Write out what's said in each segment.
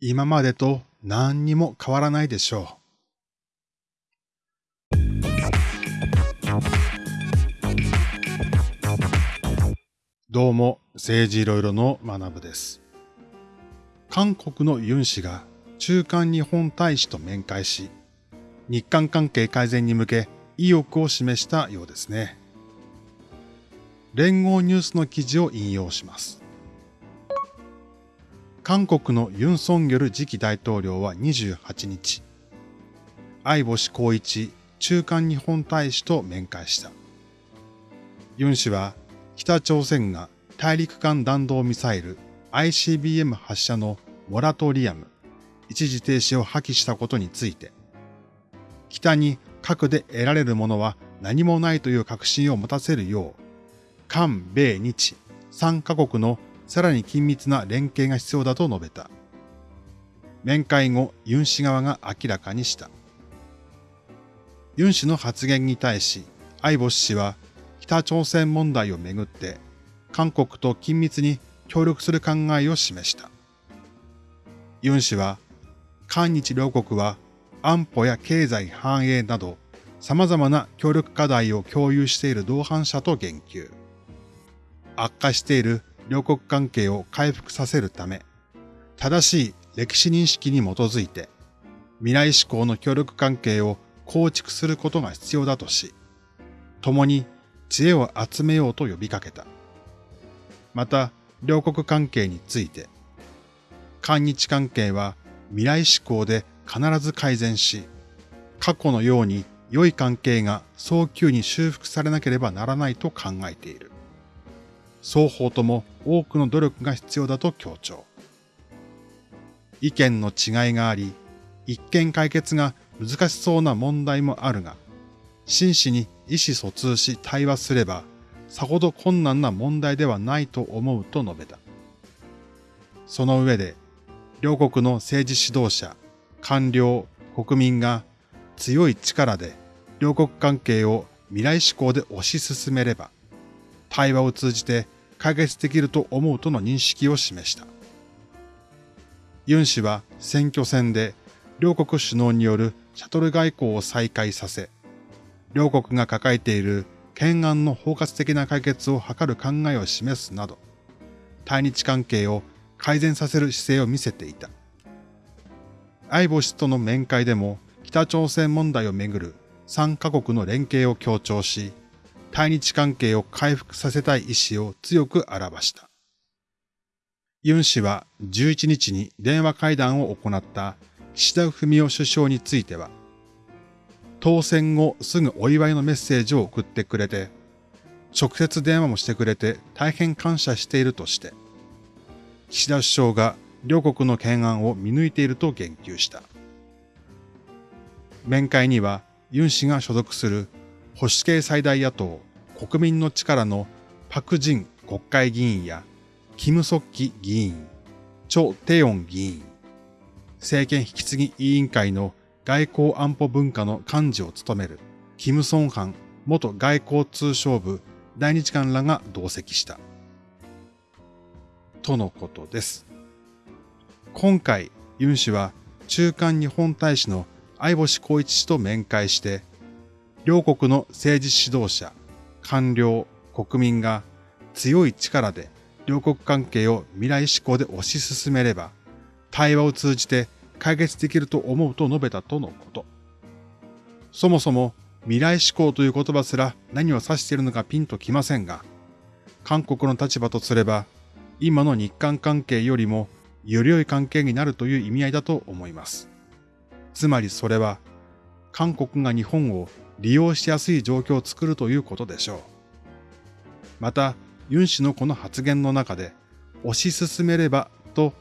今までと何にも変わらないでしょう。どうも、政治いろいろの学部です。韓国のユン氏が中間日本大使と面会し、日韓関係改善に向け意欲を示したようですね。連合ニュースの記事を引用します。韓国のユン・ソンギョル次期大統領は28日、相星光一中間日本大使と面会した。ユン氏は北朝鮮が大陸間弾道ミサイル ICBM 発射のモラトリアム、一時停止を破棄したことについて、北に核で得られるものは何もないという確信を持たせるよう、韓米日3カ国のさらに緊密な連携が必要だと述べた。面会後、ユン氏側が明らかにした。ユン氏の発言に対し、アイボス氏は北朝鮮問題をめぐって韓国と緊密に協力する考えを示した。ユン氏は、韓日両国は安保や経済繁栄など様々な協力課題を共有している同伴者と言及。悪化している両国関係を回復させるため、正しい歴史認識に基づいて、未来志向の協力関係を構築することが必要だとし、共に知恵を集めようと呼びかけた。また、両国関係について、韓日関係は未来志向で必ず改善し、過去のように良い関係が早急に修復されなければならないと考えている。双方とも多くの努力が必要だと強調。意見の違いがあり、一見解決が難しそうな問題もあるが、真摯に意思疎通し対話すれば、さほど困難な問題ではないと思うと述べた。その上で、両国の政治指導者、官僚、国民が強い力で両国関係を未来志向で推し進めれば、対話を通じて解決できると思うとの認識を示した。ユン氏は選挙戦で両国首脳によるシャトル外交を再開させ、両国が抱えている懸案の包括的な解決を図る考えを示すなど、対日関係を改善させる姿勢を見せていた。相星との面会でも北朝鮮問題をめぐる3カ国の連携を強調し、対日関係を回復させたい意思を強く表した。ユン氏は11日に電話会談を行った岸田文雄首相については、当選後すぐお祝いのメッセージを送ってくれて、直接電話もしてくれて大変感謝しているとして、岸田首相が両国の懸案を見抜いていると言及した。面会にはユン氏が所属する保守系最大野党国民の力のパク・ジン国会議員やキム・ソッキ議員、チョ・テヨン議員、政権引き継ぎ委員会の外交安保文化の幹事を務めるキム・ソンハン元外交通商部大日官らが同席した。とのことです。今回、ユン氏は中間日本大使の相星光一氏と面会して、両国の政治指導者、官僚、国民が強い力で両国関係を未来志向で推し進めれば、対話を通じて解決できると思うと述べたとのこと。そもそも未来志向という言葉すら何を指しているのかピンときませんが、韓国の立場とすれば、今の日韓関係よりもより良い関係になるという意味合いだと思います。つまりそれは、韓国が日本を利用しやすい状況を作るということでしょう。また、ユン氏のこの発言の中で、推し進めればと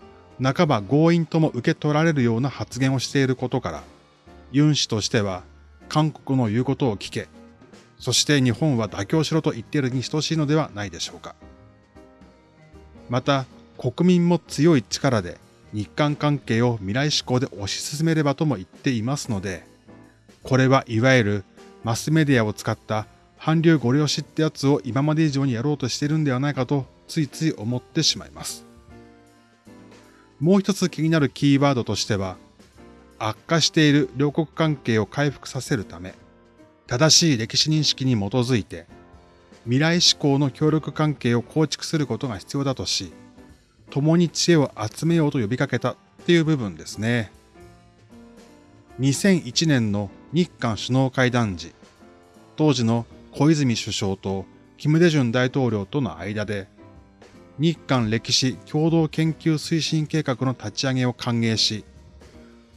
半ば強引とも受け取られるような発言をしていることから、ユン氏としては韓国の言うことを聞け、そして日本は妥協しろと言っているに等しいのではないでしょうか。また、国民も強い力で日韓関係を未来志向で推し進めればとも言っていますので、これはいわゆるマスメディアを使った韓流ご了承ってやつを今まで以上にやろうとしてるんではないかとついつい思ってしまいます。もう一つ気になるキーワードとしては、悪化している両国関係を回復させるため、正しい歴史認識に基づいて、未来志向の協力関係を構築することが必要だとし、共に知恵を集めようと呼びかけたっていう部分ですね。2001年の日韓首脳会談時、当時の小泉首相とキム・デジュン大統領との間で、日韓歴史共同研究推進計画の立ち上げを歓迎し、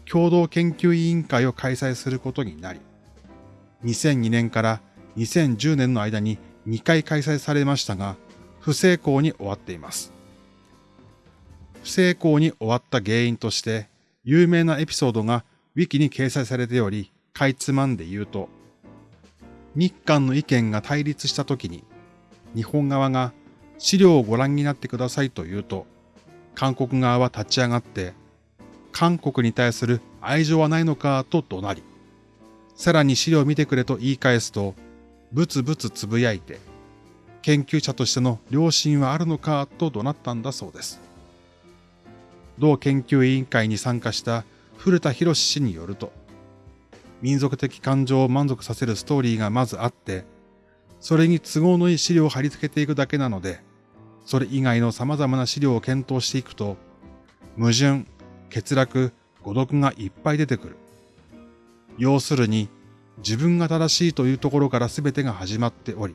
共同研究委員会を開催することになり、2002年から2010年の間に2回開催されましたが、不成功に終わっています。不成功に終わった原因として、有名なエピソードがウィキに掲載されており、かいつまんで言うと、日韓の意見が対立した時に、日本側が資料をご覧になってくださいと言うと、韓国側は立ち上がって、韓国に対する愛情はないのかと怒鳴り、さらに資料を見てくれと言い返すと、ブツブツつぶやいて、研究者としての良心はあるのかと怒鳴ったんだそうです。同研究委員会に参加した古田博氏によると、民族的感情を満足させるストーリーがまずあって、それに都合のいい資料を貼り付けていくだけなので、それ以外の様々な資料を検討していくと、矛盾、欠落、誤読がいっぱい出てくる。要するに、自分が正しいというところから全てが始まっており、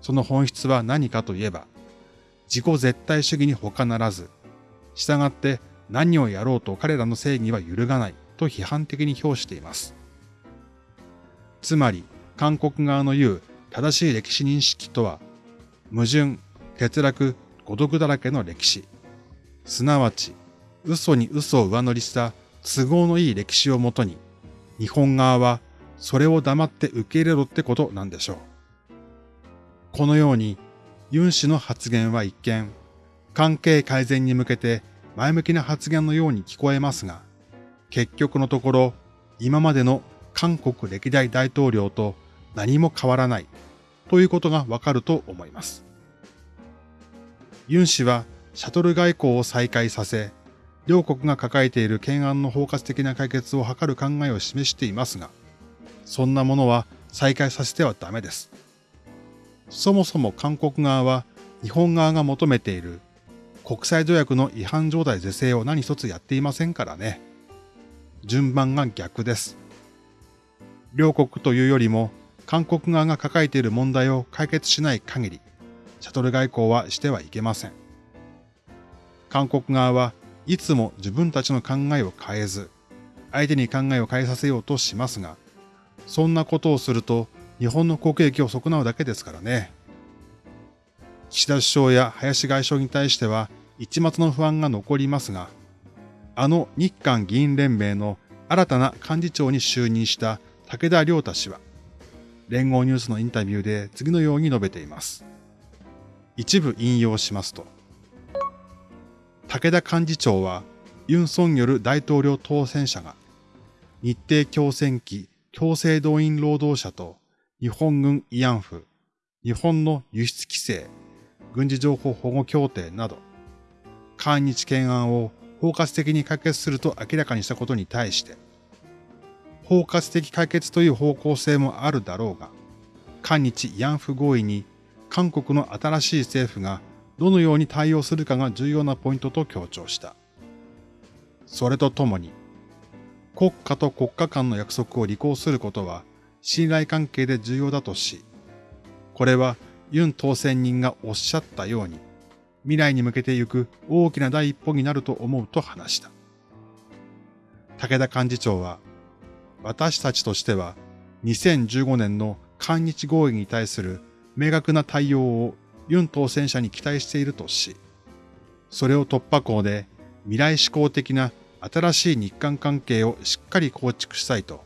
その本質は何かといえば、自己絶対主義に他ならず、従って何をやろうと彼らの正義は揺るがないと批判的に評しています。つまり、韓国側の言う正しい歴史認識とは、矛盾、欠落、孤独だらけの歴史、すなわち、嘘に嘘を上乗りした都合のいい歴史をもとに、日本側はそれを黙って受け入れろってことなんでしょう。このように、ユン氏の発言は一見、関係改善に向けて前向きな発言のように聞こえますが、結局のところ、今までの韓国歴代大統領と何も変わらないということがわかると思います。ユン氏はシャトル外交を再開させ、両国が抱えている懸案の包括的な解決を図る考えを示していますが、そんなものは再開させてはダメです。そもそも韓国側は日本側が求めている国際条約の違反状態是正を何一つやっていませんからね。順番が逆です。両国というよりも韓国側が抱えている問題を解決しない限り、シャトル外交はしてはいけません。韓国側はいつも自分たちの考えを変えず、相手に考えを変えさせようとしますが、そんなことをすると日本の国益を損なうだけですからね。岸田首相や林外相に対しては一末の不安が残りますが、あの日韓議員連盟の新たな幹事長に就任した武田良太氏は、連合ニュースのインタビューで次のように述べています。一部引用しますと、武田幹事長はユン・ソンによる大統領当選者が日程強戦機強制動員労働者と日本軍慰安婦、日本の輸出規制、軍事情報保護協定など、韓日懸案を包括的に解決すると明らかにしたことに対して、包括的解決という方向性もあるだろうが、韓日慰安婦合意に韓国の新しい政府がどのように対応するかが重要なポイントと強調した。それとともに、国家と国家間の約束を履行することは信頼関係で重要だとし、これはユン当選人がおっしゃったように、未来に向けてゆく大きな第一歩になると思うと話した。武田幹事長は、私たちとしては2015年の韓日合意に対する明確な対応をユン当選者に期待しているとし、それを突破口で未来志向的な新しい日韓関係をしっかり構築したいと、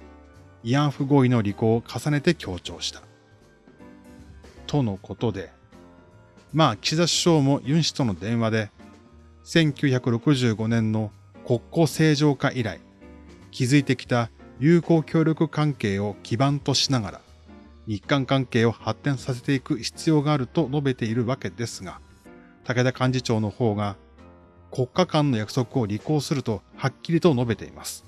慰安婦合意の履行を重ねて強調した。とのことで、まあ岸田首相もユン氏との電話で、1965年の国交正常化以来、築いてきた友好協力関係を基盤としながら、日韓関係を発展させていく必要があると述べているわけですが、武田幹事長の方が、国家間の約束を履行するとはっきりと述べています。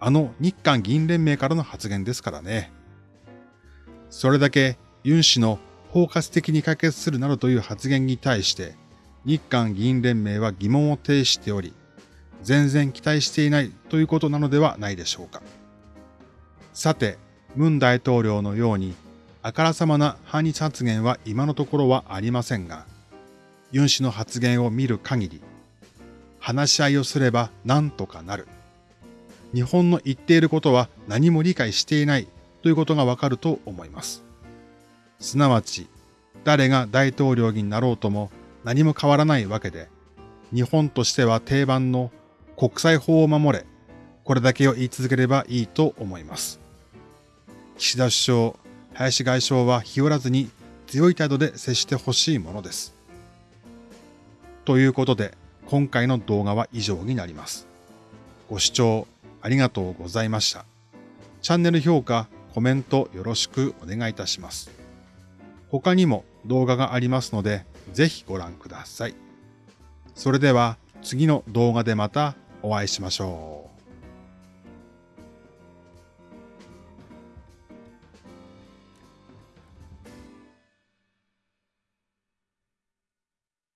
あの日韓議員連盟からの発言ですからね。それだけユン氏の包括的に解決するなどという発言に対して、日韓議員連盟は疑問を呈しており、全然期待していないということなのではないでしょうか。さて、ムン大統領のように、あからさまな反日発言は今のところはありませんが、ユン氏の発言を見る限り、話し合いをすれば何とかなる。日本の言っていることは何も理解していないということがわかると思います。すなわち、誰が大統領になろうとも何も変わらないわけで、日本としては定番の国際法を守れ、これだけを言い続ければいいと思います。岸田首相、林外相は日和らずに強い態度で接してほしいものです。ということで、今回の動画は以上になります。ご視聴ありがとうございました。チャンネル評価、コメントよろしくお願いいたします。他にも動画がありますので、ぜひご覧ください。それでは次の動画でまたお会いしましょう。